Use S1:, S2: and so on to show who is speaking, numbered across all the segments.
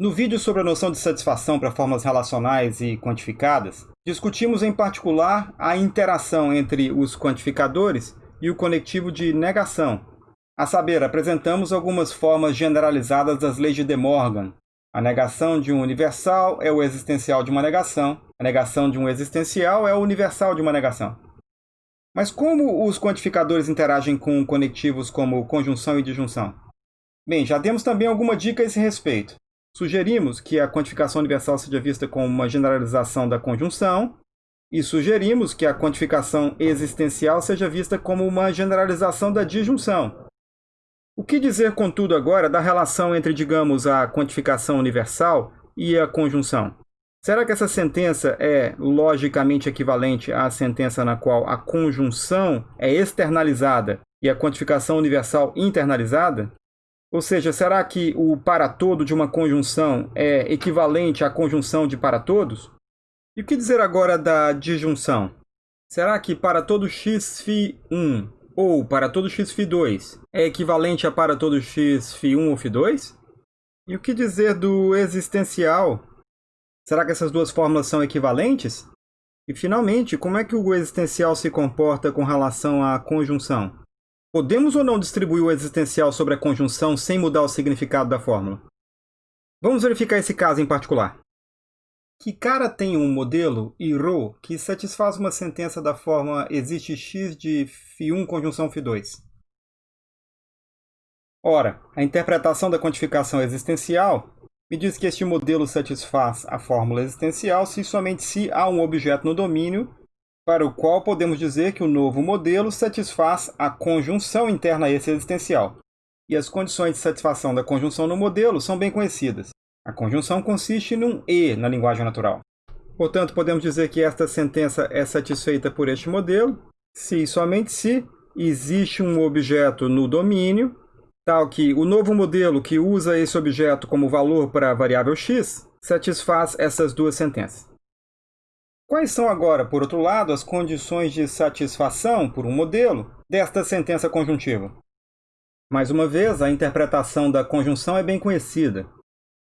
S1: No vídeo sobre a noção de satisfação para formas relacionais e quantificadas, discutimos em particular a interação entre os quantificadores e o conectivo de negação. A saber, apresentamos algumas formas generalizadas das leis de De Morgan. A negação de um universal é o existencial de uma negação, a negação de um existencial é o universal de uma negação. Mas como os quantificadores interagem com conectivos como conjunção e disjunção? Bem, já demos também alguma dica a esse respeito. Sugerimos que a quantificação universal seja vista como uma generalização da conjunção e sugerimos que a quantificação existencial seja vista como uma generalização da disjunção. O que dizer, contudo, agora da relação entre, digamos, a quantificação universal e a conjunção? Será que essa sentença é logicamente equivalente à sentença na qual a conjunção é externalizada e a quantificação universal internalizada? Ou seja, será que o para todo de uma conjunção é equivalente à conjunção de para todos? E o que dizer agora da disjunção? Será que para todo x φ1 ou para todo x φ2 é equivalente a para todo x φ1 ou φ2? E o que dizer do existencial? Será que essas duas fórmulas são equivalentes? E finalmente, como é que o existencial se comporta com relação à conjunção? Podemos ou não distribuir o existencial sobre a conjunção sem mudar o significado da fórmula? Vamos verificar esse caso em particular. Que cara tem um modelo ρ que satisfaz uma sentença da forma existe x de φ1 conjunção φ2? Ora, a interpretação da quantificação existencial me diz que este modelo satisfaz a fórmula existencial se somente se há um objeto no domínio para o qual podemos dizer que o novo modelo satisfaz a conjunção interna existencial. E as condições de satisfação da conjunção no modelo são bem conhecidas. A conjunção consiste num e na linguagem natural. Portanto, podemos dizer que esta sentença é satisfeita por este modelo se e somente se existe um objeto no domínio, tal que o novo modelo que usa esse objeto como valor para a variável x satisfaz essas duas sentenças. Quais são agora, por outro lado, as condições de satisfação por um modelo desta sentença conjuntiva? Mais uma vez, a interpretação da conjunção é bem conhecida.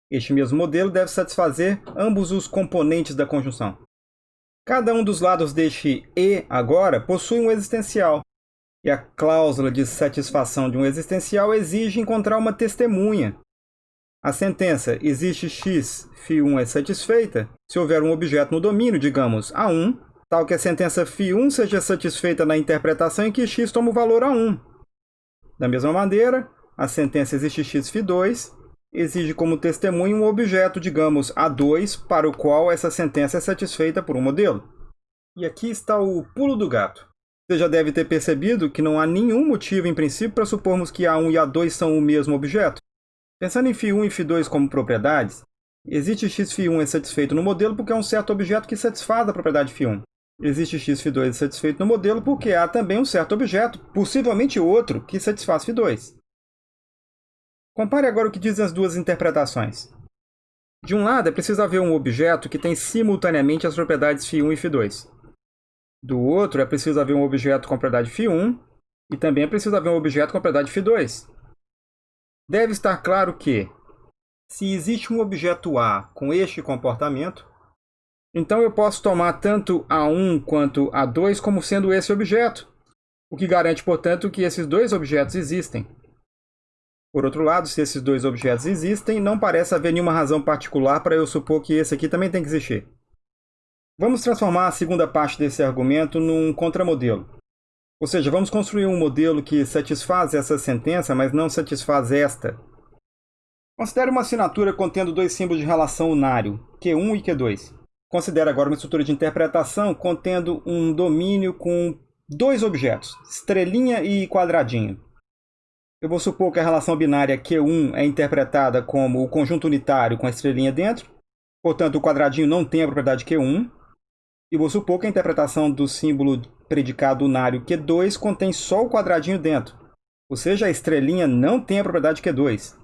S1: Este mesmo modelo deve satisfazer ambos os componentes da conjunção. Cada um dos lados deste E agora possui um existencial, e a cláusula de satisfação de um existencial exige encontrar uma testemunha a sentença existe x φ1 é satisfeita se houver um objeto no domínio, digamos, A1, tal que a sentença φ1 seja satisfeita na interpretação em que x toma o valor A1. Da mesma maneira, a sentença existe x φ2 exige como testemunho um objeto, digamos, A2, para o qual essa sentença é satisfeita por um modelo. E aqui está o pulo do gato. Você já deve ter percebido que não há nenhum motivo, em princípio, para supormos que A1 e A2 são o mesmo objeto. Pensando em φ1 e φ2 como propriedades, existe xφ1 é satisfeito no modelo porque é um certo objeto que satisfaz a propriedade φ1. Existe xφ2 é satisfeito no modelo porque há também um certo objeto, possivelmente outro, que satisfaz φ2. Compare agora o que dizem as duas interpretações. De um lado, é preciso haver um objeto que tem simultaneamente as propriedades φ1 e φ2. Do outro, é preciso haver um objeto com a propriedade φ1 e também é preciso haver um objeto com a propriedade φ2. Deve estar claro que, se existe um objeto A com este comportamento, então eu posso tomar tanto A1 quanto A2 como sendo esse objeto, o que garante, portanto, que esses dois objetos existem. Por outro lado, se esses dois objetos existem, não parece haver nenhuma razão particular para eu supor que esse aqui também tem que existir. Vamos transformar a segunda parte desse argumento num contramodelo. Ou seja, vamos construir um modelo que satisfaz essa sentença, mas não satisfaz esta. Considere uma assinatura contendo dois símbolos de relação unário, Q1 e Q2. Considere agora uma estrutura de interpretação contendo um domínio com dois objetos, estrelinha e quadradinho. Eu vou supor que a relação binária Q1 é interpretada como o conjunto unitário com a estrelinha dentro, portanto o quadradinho não tem a propriedade Q1, e vou supor que a interpretação do símbolo predicado unário Q2 contém só o quadradinho dentro, ou seja, a estrelinha não tem a propriedade Q2.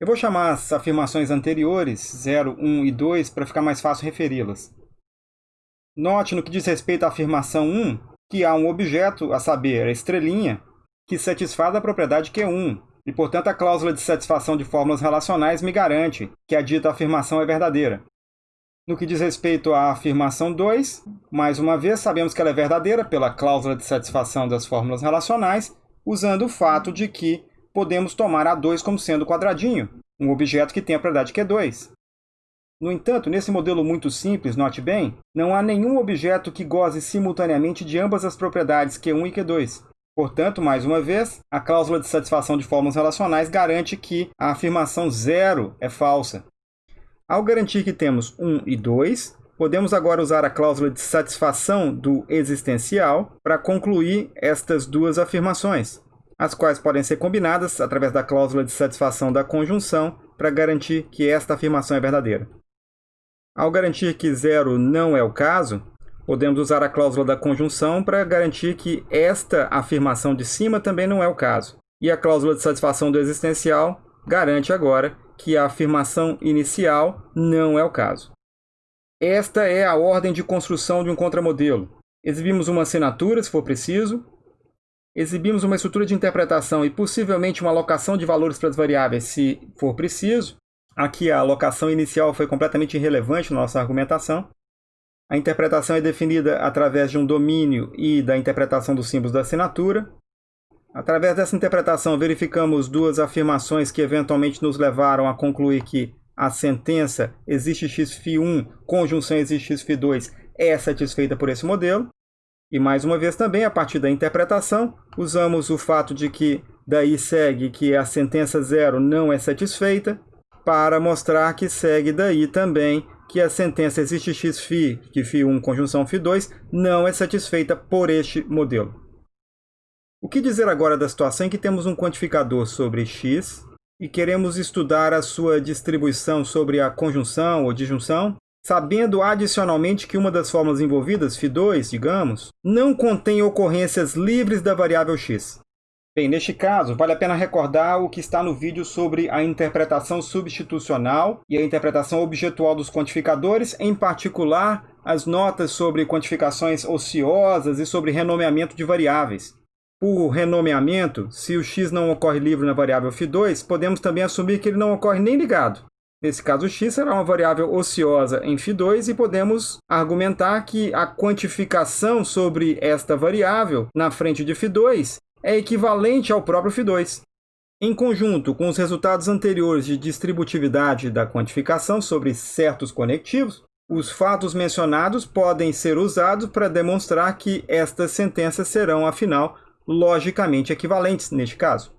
S1: Eu vou chamar as afirmações anteriores, 0, 1 e 2, para ficar mais fácil referi-las. Note no que diz respeito à afirmação 1 que há um objeto, a saber, a estrelinha, que satisfaz a propriedade Q1, e, portanto, a cláusula de satisfação de fórmulas relacionais me garante que a dita afirmação é verdadeira. No que diz respeito à afirmação 2, mais uma vez sabemos que ela é verdadeira pela cláusula de satisfação das fórmulas relacionais, usando o fato de que podemos tomar A2 como sendo quadradinho, um objeto que tem a propriedade Q2. No entanto, nesse modelo muito simples, note bem, não há nenhum objeto que goze simultaneamente de ambas as propriedades Q1 e Q2. Portanto, mais uma vez, a cláusula de satisfação de fórmulas relacionais garante que a afirmação zero é falsa. Ao garantir que temos 1 e 2, podemos agora usar a cláusula de satisfação do existencial para concluir estas duas afirmações, as quais podem ser combinadas através da cláusula de satisfação da conjunção para garantir que esta afirmação é verdadeira. Ao garantir que zero não é o caso, podemos usar a cláusula da conjunção para garantir que esta afirmação de cima também não é o caso. E a cláusula de satisfação do existencial garante agora que a afirmação inicial não é o caso. Esta é a ordem de construção de um contramodelo. Exibimos uma assinatura, se for preciso, exibimos uma estrutura de interpretação e possivelmente uma alocação de valores para as variáveis, se for preciso, Aqui a alocação inicial foi completamente irrelevante na nossa argumentação. A interpretação é definida através de um domínio e da interpretação dos símbolos da assinatura. Através dessa interpretação, verificamos duas afirmações que eventualmente nos levaram a concluir que a sentença existe x1, conjunção existe x2 é satisfeita por esse modelo. E mais uma vez também, a partir da interpretação, usamos o fato de que daí segue que a sentença zero não é satisfeita para mostrar que segue daí também que a sentença existe x que φ1 conjunção φ2 não é satisfeita por este modelo. O que dizer agora da situação em que temos um quantificador sobre x e queremos estudar a sua distribuição sobre a conjunção ou disjunção, sabendo adicionalmente que uma das fórmulas envolvidas, φ2, digamos, não contém ocorrências livres da variável x. Bem, neste caso, vale a pena recordar o que está no vídeo sobre a interpretação substitucional e a interpretação objetual dos quantificadores, em particular as notas sobre quantificações ociosas e sobre renomeamento de variáveis por renomeamento, se o x não ocorre livre na variável φ2, podemos também assumir que ele não ocorre nem ligado. Nesse caso, o x será uma variável ociosa em φ2 e podemos argumentar que a quantificação sobre esta variável na frente de φ2 é equivalente ao próprio φ2. Em conjunto com os resultados anteriores de distributividade da quantificação sobre certos conectivos, os fatos mencionados podem ser usados para demonstrar que estas sentenças serão, afinal, logicamente equivalentes neste caso.